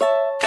you